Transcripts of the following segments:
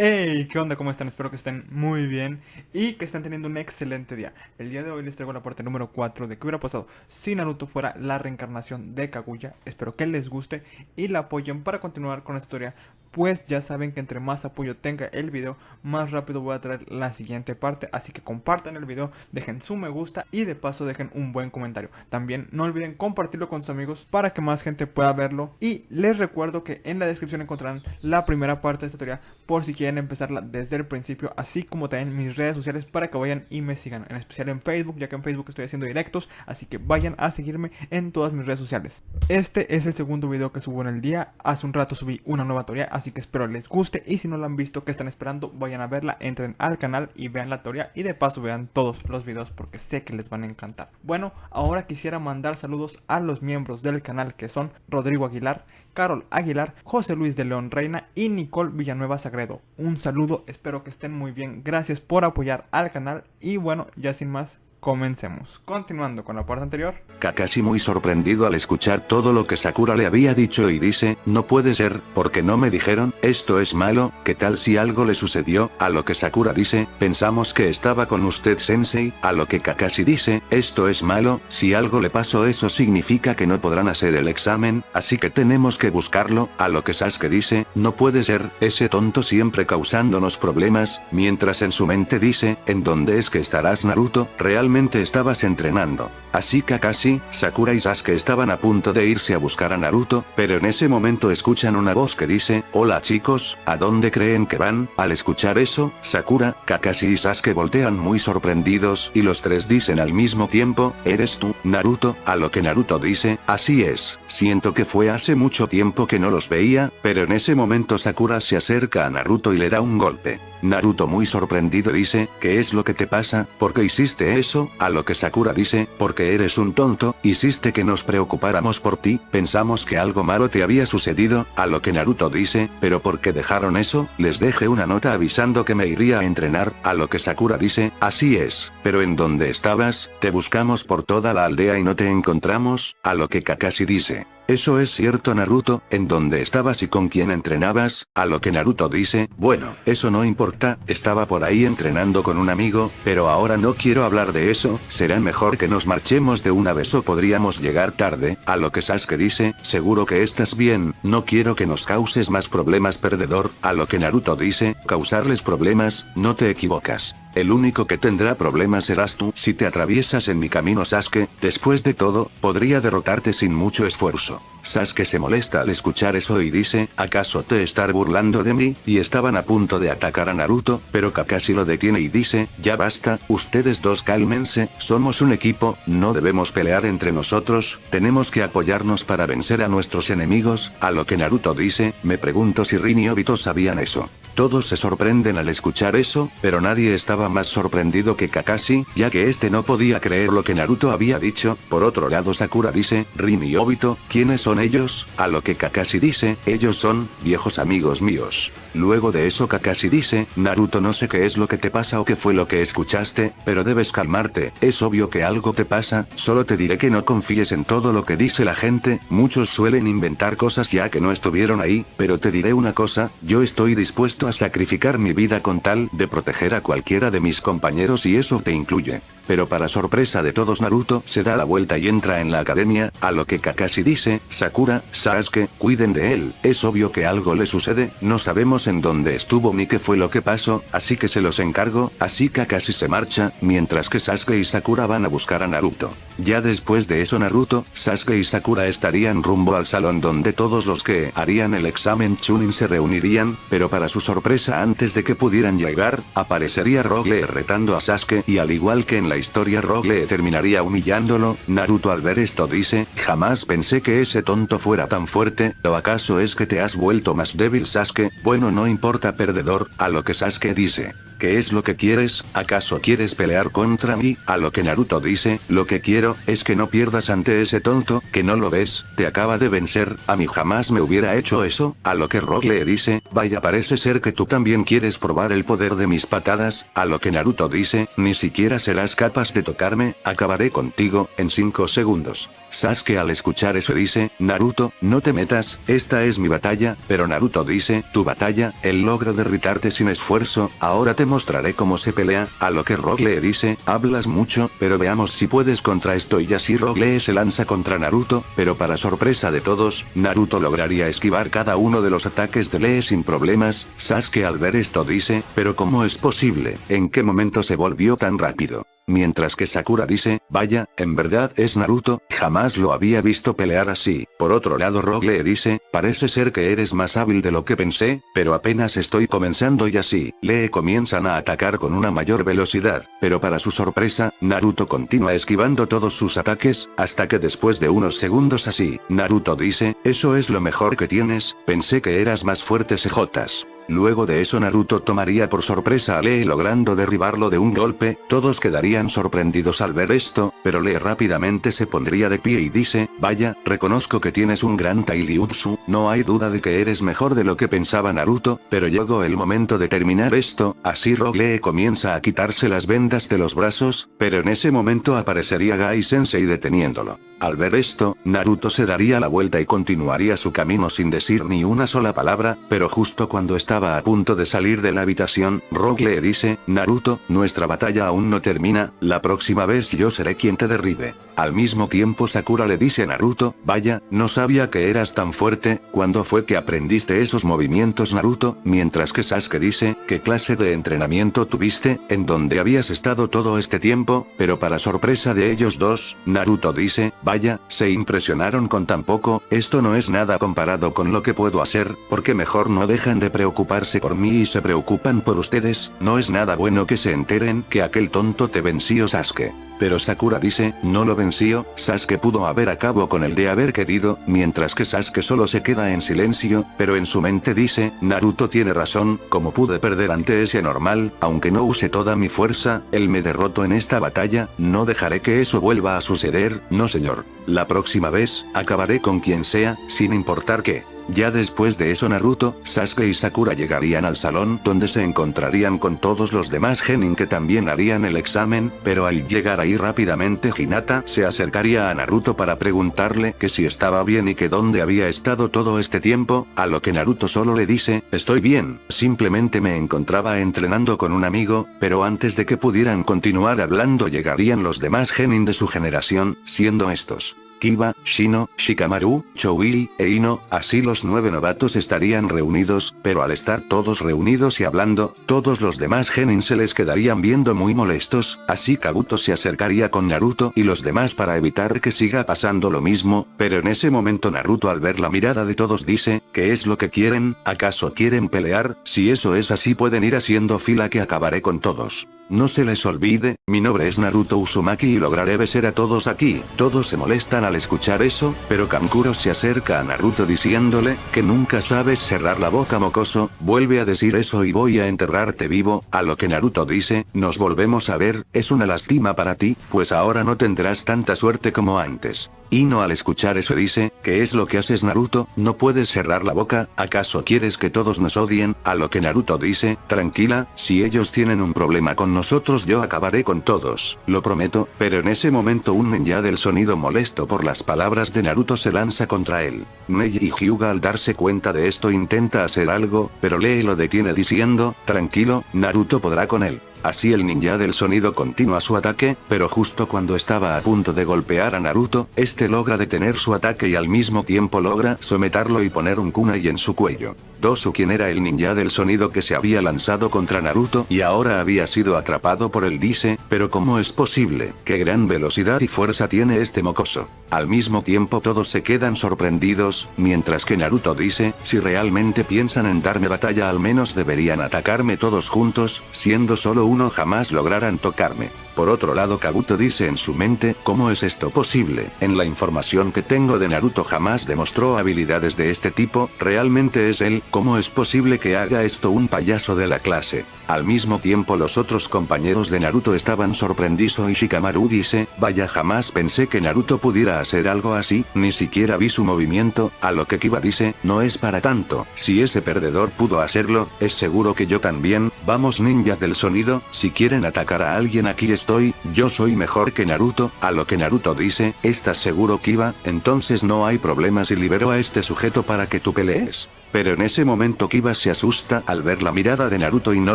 Hey, ¿qué onda? ¿Cómo están? Espero que estén muy bien y que estén teniendo un excelente día. El día de hoy les traigo la parte número 4 de qué hubiera pasado si Naruto fuera la reencarnación de Kaguya. Espero que les guste y la apoyen para continuar con la historia, pues ya saben que entre más apoyo tenga el video, más rápido voy a traer la siguiente parte. Así que compartan el video, dejen su me gusta y de paso dejen un buen comentario. También no olviden compartirlo con sus amigos para que más gente pueda verlo. Y les recuerdo que en la descripción encontrarán la primera parte de esta historia por si quieren empezarla desde el principio, así como también mis redes sociales para que vayan y me sigan, en especial en Facebook, ya que en Facebook estoy haciendo directos, así que vayan a seguirme en todas mis redes sociales. Este es el segundo video que subo en el día, hace un rato subí una nueva teoría, así que espero les guste y si no la han visto, que están esperando, vayan a verla, entren al canal y vean la teoría y de paso vean todos los videos porque sé que les van a encantar. Bueno, ahora quisiera mandar saludos a los miembros del canal que son Rodrigo Aguilar, Carol Aguilar, José Luis de León Reina y Nicole Villanueva Sagredo. Un saludo, espero que estén muy bien, gracias por apoyar al canal y bueno, ya sin más, Comencemos. Continuando con la parte anterior. Kakashi muy sorprendido al escuchar todo lo que Sakura le había dicho y dice, no puede ser, porque no me dijeron, esto es malo, ¿qué tal si algo le sucedió? A lo que Sakura dice, pensamos que estaba con usted sensei, a lo que Kakashi dice, esto es malo, si algo le pasó eso significa que no podrán hacer el examen, así que tenemos que buscarlo, a lo que Sasuke dice, no puede ser, ese tonto siempre causándonos problemas, mientras en su mente dice, ¿en dónde es que estarás Naruto? Realmente estabas entrenando. Así Kakashi, Sakura y Sasuke estaban a punto de irse a buscar a Naruto, pero en ese momento escuchan una voz que dice, Hola chicos, ¿a dónde creen que van? Al escuchar eso, Sakura, Kakashi y Sasuke voltean muy sorprendidos y los tres dicen al mismo tiempo, ¿eres tú, Naruto? A lo que Naruto dice, así es, siento que fue hace mucho tiempo que no los veía, pero en ese momento Sakura se acerca a Naruto y le da un golpe. Naruto muy sorprendido dice, ¿qué es lo que te pasa? ¿Por qué hiciste eso? A lo que Sakura dice, porque eres un tonto, hiciste que nos preocupáramos por ti, pensamos que algo malo te había sucedido, a lo que Naruto dice, pero ¿por qué dejaron eso? Les dejé una nota avisando que me iría a entrenar, a lo que Sakura dice, así es, pero ¿en dónde estabas? Te buscamos por toda la aldea y no te encontramos, a lo que Kakashi dice, eso es cierto Naruto, ¿en dónde estabas y con quién entrenabas? A lo que Naruto dice, bueno, eso no importa, estaba por ahí entrenando con un amigo, pero ahora no quiero hablar de eso, será mejor que nos marchemos de una vez o podríamos llegar tarde, a lo que Sasuke dice, seguro que estás bien, no quiero que nos causes más problemas perdedor, a lo que Naruto dice, causarles problemas, no te equivocas. El único que tendrá problemas serás tú si te atraviesas en mi camino Sasuke, después de todo, podría derrotarte sin mucho esfuerzo. Sasuke se molesta al escuchar eso y dice, ¿acaso te estar burlando de mí? Y estaban a punto de atacar a Naruto, pero Kakashi lo detiene y dice, ya basta, ustedes dos cálmense, somos un equipo, no debemos pelear entre nosotros, tenemos que apoyarnos para vencer a nuestros enemigos, a lo que Naruto dice, me pregunto si Rin y Obito sabían eso. Todos se sorprenden al escuchar eso, pero nadie estaba más sorprendido que Kakashi, ya que este no podía creer lo que Naruto había dicho, por otro lado Sakura dice, Rin y Obito, ¿quiénes son ellos? A lo que Kakashi dice, ellos son, viejos amigos míos. Luego de eso Kakashi dice, Naruto no sé qué es lo que te pasa o qué fue lo que escuchaste, pero debes calmarte, es obvio que algo te pasa, solo te diré que no confíes en todo lo que dice la gente, muchos suelen inventar cosas ya que no estuvieron ahí, pero te diré una cosa, yo estoy dispuesto a sacrificar mi vida con tal de proteger a cualquiera de mis compañeros y eso te incluye. Pero para sorpresa de todos Naruto se da la vuelta y entra en la academia, a lo que Kakashi dice, Sakura, Sasuke, cuiden de él, es obvio que algo le sucede, no sabemos en dónde estuvo ni qué fue lo que pasó, así que se los encargo, así Kakashi se marcha, mientras que Sasuke y Sakura van a buscar a Naruto. Ya después de eso Naruto, Sasuke y Sakura estarían rumbo al salón donde todos los que harían el examen Chunin se reunirían, pero para su sorpresa antes de que pudieran llegar, aparecería Rogue retando a Sasuke y al igual que en la historia Rogue terminaría humillándolo, Naruto al ver esto dice, jamás pensé que ese tonto fuera tan fuerte, ¿o acaso es que te has vuelto más débil Sasuke? Bueno no importa perdedor, a lo que Sasuke dice. ¿Qué es lo que quieres? ¿Acaso quieres pelear contra mí? A lo que Naruto dice, lo que quiero, es que no pierdas ante ese tonto, que no lo ves, te acaba de vencer, a mí jamás me hubiera hecho eso, a lo que Rock le dice, vaya parece ser que tú también quieres probar el poder de mis patadas, a lo que Naruto dice, ni siquiera serás capaz de tocarme, acabaré contigo, en 5 segundos. Sasuke al escuchar eso dice, Naruto, no te metas, esta es mi batalla, pero Naruto dice, tu batalla, el logro derritarte sin esfuerzo, ahora te mostraré cómo se pelea, a lo que Rock le dice, hablas mucho, pero veamos si puedes contra esto y así Rock Lee se lanza contra Naruto, pero para sorpresa de todos, Naruto lograría esquivar cada uno de los ataques de Lee sin problemas, Sasuke al ver esto dice, pero ¿cómo es posible? ¿En qué momento se volvió tan rápido? Mientras que Sakura dice, vaya, en verdad es Naruto, jamás lo había visto pelear así. Por otro lado Rogue le dice, parece ser que eres más hábil de lo que pensé, pero apenas estoy comenzando y así, Lee comienzan a atacar con una mayor velocidad, pero para su sorpresa, Naruto continúa esquivando todos sus ataques, hasta que después de unos segundos así, Naruto dice, eso es lo mejor que tienes, pensé que eras más fuerte CJs. Luego de eso Naruto tomaría por sorpresa a Lee logrando derribarlo de un golpe, todos quedarían sorprendidos al ver esto, pero Lee rápidamente se pondría de pie y dice, vaya, reconozco que tienes un gran Tailiutsu, no hay duda de que eres mejor de lo que pensaba Naruto, pero llegó el momento de terminar esto, así Rogue Lee comienza a quitarse las vendas de los brazos, pero en ese momento aparecería Gai Sensei deteniéndolo. Al ver esto, Naruto se daría la vuelta y continuaría su camino sin decir ni una sola palabra, pero justo cuando estaba a punto de salir de la habitación, Rogue le dice, Naruto, nuestra batalla aún no termina, la próxima vez yo seré quien te derribe. Al mismo tiempo Sakura le dice a Naruto, vaya, no sabía que eras tan fuerte, ¿cuándo fue que aprendiste esos movimientos Naruto? Mientras que Sasuke dice, ¿qué clase de entrenamiento tuviste, en donde habías estado todo este tiempo? Pero para sorpresa de ellos dos, Naruto dice, vaya, se impresionaron con tan poco, esto no es nada comparado con lo que puedo hacer, porque mejor no dejan de preocuparse por mí y se preocupan por ustedes, no es nada bueno que se enteren que aquel tonto te venció Sasuke. Pero Sakura dice, no lo venció, Sasuke pudo haber acabado con el de haber querido, mientras que Sasuke solo se queda en silencio, pero en su mente dice, Naruto tiene razón, como pude perder ante ese normal, aunque no use toda mi fuerza, él me derrotó en esta batalla, no dejaré que eso vuelva a suceder, no señor. La próxima vez, acabaré con quien sea, sin importar qué. Ya después de eso Naruto, Sasuke y Sakura llegarían al salón donde se encontrarían con todos los demás genin que también harían el examen, pero al llegar ahí rápidamente Hinata se acercaría a Naruto para preguntarle que si estaba bien y que dónde había estado todo este tiempo, a lo que Naruto solo le dice, estoy bien, simplemente me encontraba entrenando con un amigo, pero antes de que pudieran continuar hablando llegarían los demás genin de su generación, siendo estos. Kiba, Shino, Shikamaru, Choui, e Ino, así los nueve novatos estarían reunidos, pero al estar todos reunidos y hablando, todos los demás genin se les quedarían viendo muy molestos, así Kabuto se acercaría con Naruto y los demás para evitar que siga pasando lo mismo, pero en ese momento Naruto al ver la mirada de todos dice, ¿qué es lo que quieren? ¿Acaso quieren pelear? Si eso es así pueden ir haciendo fila que acabaré con todos. No se les olvide, mi nombre es Naruto Uzumaki y lograré besar a todos aquí. Todos se molestan al escuchar eso, pero Kankuro se acerca a Naruto diciéndole, que nunca sabes cerrar la boca mocoso, vuelve a decir eso y voy a enterrarte vivo, a lo que Naruto dice, nos volvemos a ver, es una lástima para ti, pues ahora no tendrás tanta suerte como antes. Ino al escuchar eso dice, ¿qué es lo que haces Naruto? No puedes cerrar la boca, ¿acaso quieres que todos nos odien? A lo que Naruto dice, tranquila, si ellos tienen un problema con nosotros yo acabaré con todos, lo prometo, pero en ese momento un ninja del sonido molesto por las palabras de Naruto se lanza contra él. Neji y Hyuga al darse cuenta de esto intenta hacer algo, pero Lee lo detiene diciendo, tranquilo, Naruto podrá con él. Así el ninja del sonido continúa su ataque, pero justo cuando estaba a punto de golpear a Naruto, este logra detener su ataque y al mismo tiempo logra someterlo y poner un kunai en su cuello. Dosu quien era el ninja del sonido que se había lanzado contra Naruto y ahora había sido atrapado por el dice, pero ¿cómo es posible? ¿Qué gran velocidad y fuerza tiene este mocoso? Al mismo tiempo todos se quedan sorprendidos, mientras que Naruto dice, si realmente piensan en darme batalla al menos deberían atacarme todos juntos, siendo solo uno jamás lograran tocarme. Por otro lado Kabuto dice en su mente, ¿cómo es esto posible? En la información que tengo de Naruto jamás demostró habilidades de este tipo, realmente es él, ¿cómo es posible que haga esto un payaso de la clase? Al mismo tiempo los otros compañeros de Naruto estaban sorprendidos y Shikamaru dice, vaya jamás pensé que Naruto pudiera hacer algo así, ni siquiera vi su movimiento, a lo que Kiba dice, no es para tanto, si ese perdedor pudo hacerlo, es seguro que yo también, vamos ninjas del sonido, si quieren atacar a alguien aquí estoy, yo soy mejor que Naruto, a lo que Naruto dice, ¿estás seguro Kiba? Entonces no hay problema si libero a este sujeto para que tú pelees. Pero en ese momento Kiba se asusta al ver la mirada de Naruto y no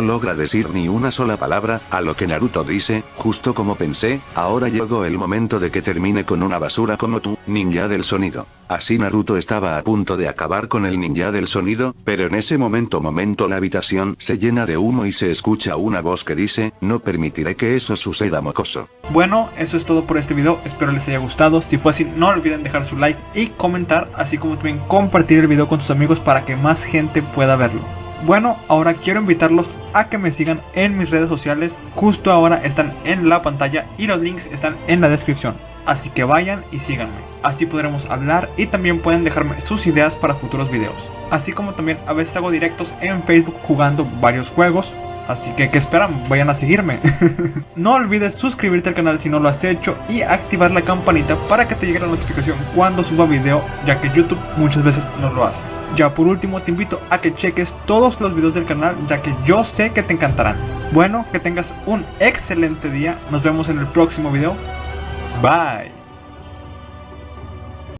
logra decir ni una sola palabra, a lo que Naruto dice, justo como pensé, ahora llegó el momento de que termine con una basura como tú, ninja del sonido. Así Naruto estaba a punto de acabar con el ninja del sonido, pero en ese momento momento la habitación se llena de humo y se escucha una voz que dice, no permitiré que eso suceda mocoso. Bueno, eso es todo por este video, espero les haya gustado, si fue así no olviden dejar su like y comentar, así como también compartir el video con sus amigos que más gente pueda verlo. Bueno, ahora quiero invitarlos a que me sigan en mis redes sociales, justo ahora están en la pantalla y los links están en la descripción. Así que vayan y síganme, así podremos hablar y también pueden dejarme sus ideas para futuros videos. Así como también a veces hago directos en Facebook jugando varios juegos, Así que, ¿qué esperan? Vayan a seguirme. no olvides suscribirte al canal si no lo has hecho y activar la campanita para que te llegue la notificación cuando suba video, ya que YouTube muchas veces no lo hace. Ya por último te invito a que cheques todos los videos del canal ya que yo sé que te encantarán. Bueno, que tengas un excelente día, nos vemos en el próximo video. Bye.